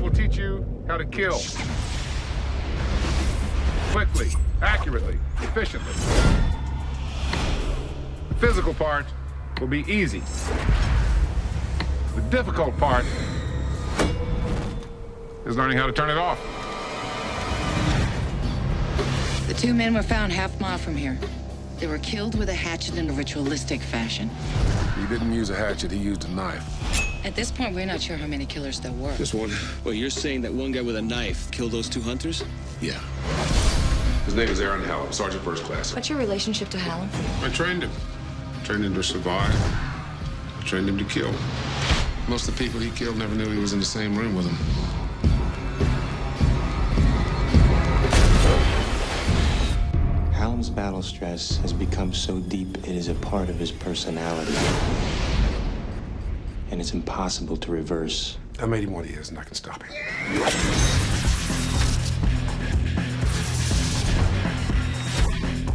that will teach you how to kill. Quickly, accurately, efficiently. The physical part will be easy. The difficult part is learning how to turn it off. The two men were found half mile from here. They were killed with a hatchet in a ritualistic fashion. He didn't use a hatchet, he used a knife. At this point, we're not sure how many killers there were. Just one. Well, you're saying that one guy with a knife killed those two hunters? Yeah. His name is Aaron Hallam, Sergeant First Class. What's your relationship to Hallam? I trained him. trained him to survive. I trained him to kill. Most of the people he killed never knew he was in the same room with them. Hallam's battle stress has become so deep it is a part of his personality. And it's impossible to reverse. I made him what he is, and I can stop him.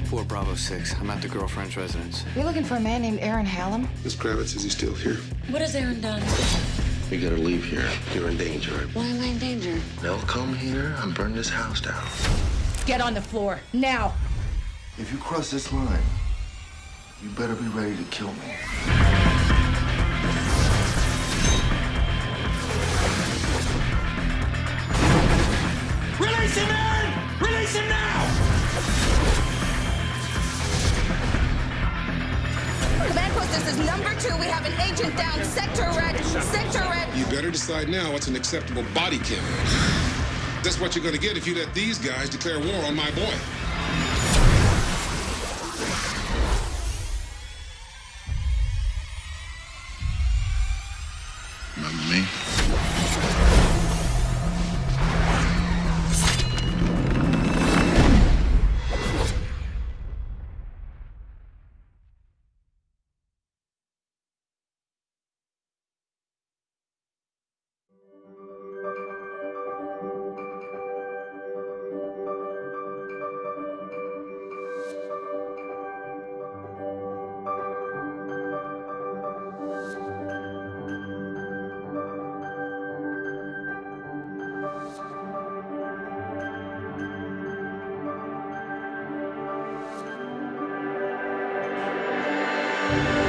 Four Bravo 6. I'm at the girlfriend's residence. You're looking for a man named Aaron Hallam? Miss Kravitz, is he still here? What has Aaron done? We gotta leave here. You're in danger. Why am I in danger? They'll come here and burn this house down. Get on the floor, now! If you cross this line, you better be ready to kill me. This is number two. We have an agent down. Sector red. Sector red. You better decide now what's an acceptable body count. That's what you're going to get if you let these guys declare war on my boy. Remember me? Bye.